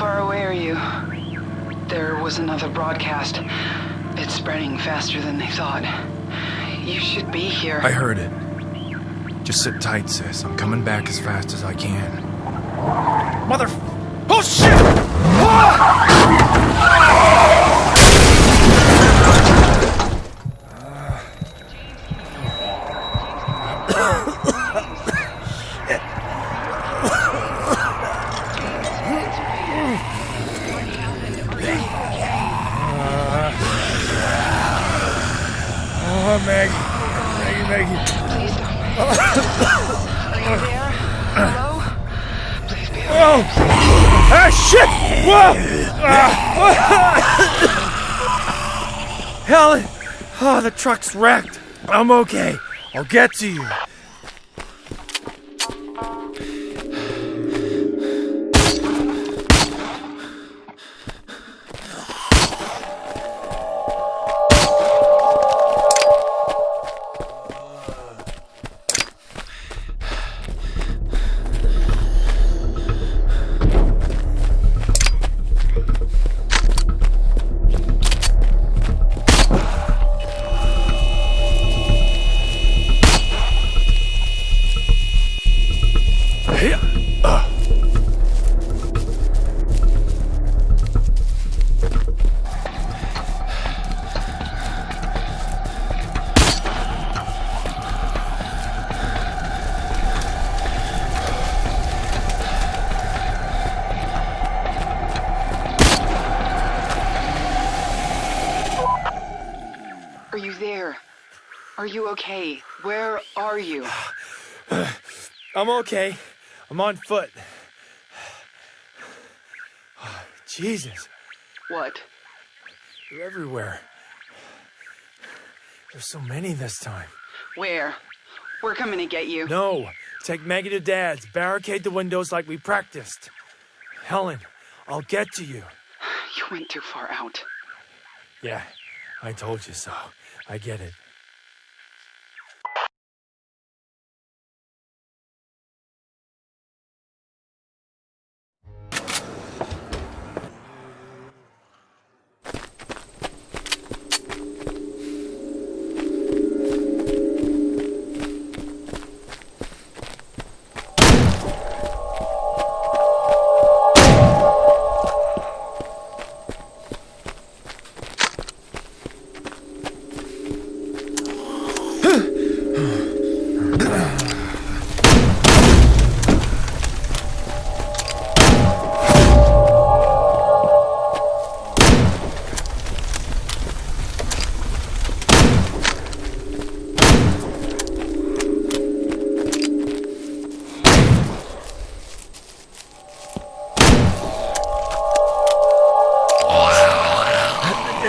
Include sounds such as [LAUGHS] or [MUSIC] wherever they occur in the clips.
far away are you? There was another broadcast. It's spreading faster than they thought. You should be here. I heard it. Just sit tight, sis. I'm coming back as fast as I can. Mother. Oh, shit! Oh, Helen! Oh, the truck's wrecked. I'm okay. I'll get to you. You okay? Where are you? [SIGHS] I'm okay. I'm on foot. [SIGHS] Jesus, What? they're everywhere. There's so many this time. Where? We're coming to get you. No, take Maggie to Dad's. Barricade the windows like we practiced. Helen, I'll get to you. [SIGHS] You went too far out. Yeah, I told you so. I get it.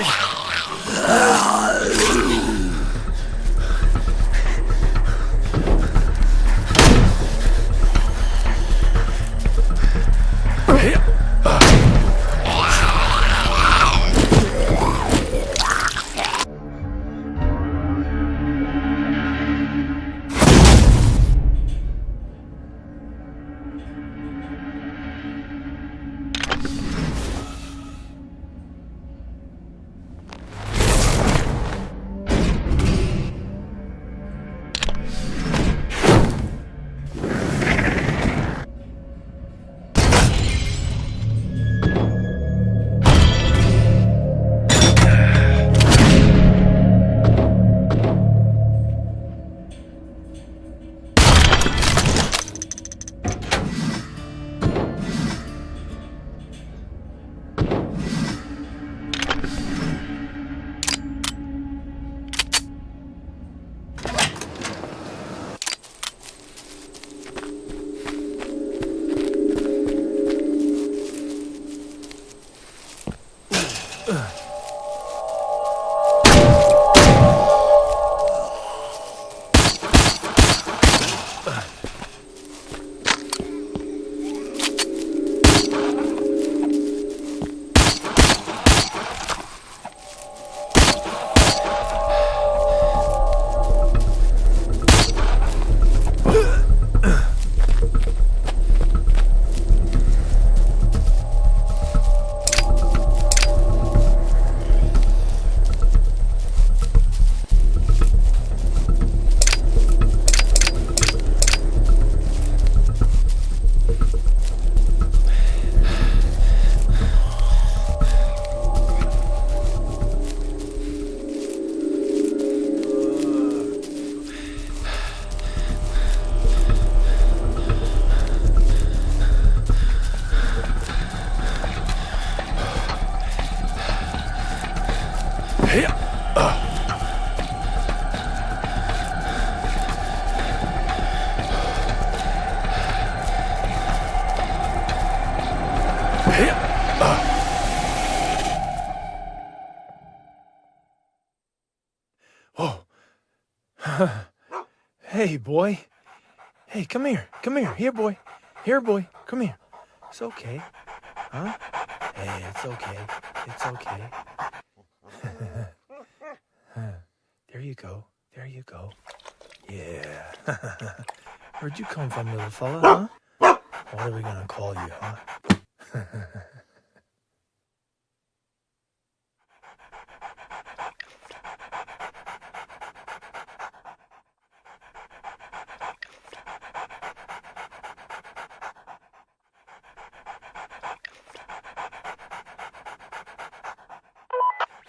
ああ。Hey, boy. Hey, come here. Come here. Here, boy. Here, boy. Come here. It's okay. Huh? Hey, it's okay. It's okay. [LAUGHS] there you go. There you go. Yeah. [LAUGHS] Where'd you come from, little fella, huh? What are we gonna call you, huh? [LAUGHS]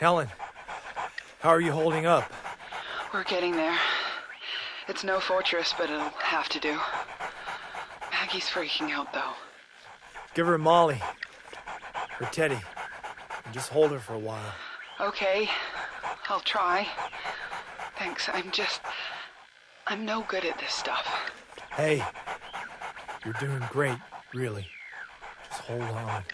Helen, how are you holding up? We're getting there. It's no fortress, but it'll have to do. Maggie's freaking out, though. Give her Molly. Or Teddy. And just hold her for a while. Okay, I'll try. Thanks, I'm just. I'm no good at this stuff. Hey, you're doing great, really. Just hold on.